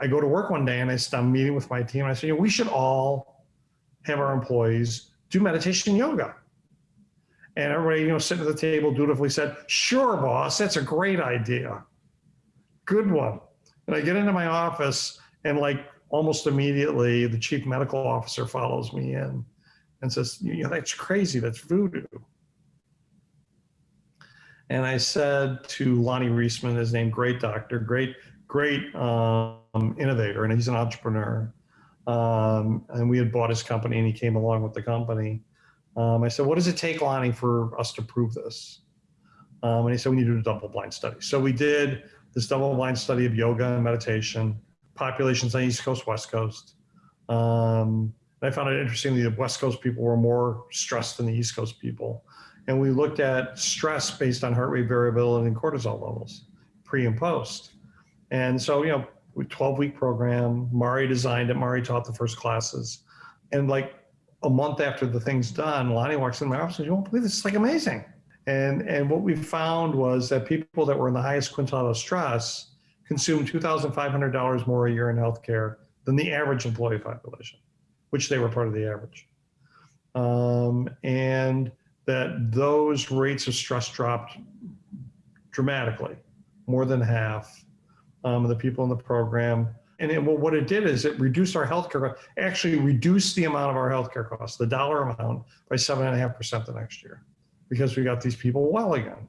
I go to work one day and I I'm meeting with my team. And I say, you know, we should all have our employees do meditation yoga. And everybody, you know, sitting at the table dutifully said, sure, boss, that's a great idea. Good one. And I get into my office and like almost immediately the chief medical officer follows me in and says, you know, that's crazy. That's voodoo. And I said to Lonny Reisman, his name, great doctor, great, great um, innovator, and he's an entrepreneur. Um, and we had bought his company and he came along with the company. Um, I said, what does it take, Lonny, for us to prove this? Um, and he said, we need to do a double blind study. So we did this double blind study of yoga and meditation, populations on East Coast, West Coast. Um, I found it interesting that the West Coast people were more stressed than the East Coast people. And we looked at stress based on heart rate variability and cortisol levels, pre and post. And so, you know, 12 week program, Mari designed it, Mari taught the first classes. And like a month after the thing's done, Lonny walks in my office and says, you won't believe this, it's like amazing. And, and what we found was that people that were in the highest quintile of stress consumed $2,500 more a year in healthcare than the average employee population, which they were part of the average. Um, and that those rates of stress dropped dramatically, more than half um, the people in the program. And it, well, what it did is it reduced our healthcare, actually reduced the amount of our healthcare costs, the dollar amount, by seven and a half percent the next year, because we got these people well again.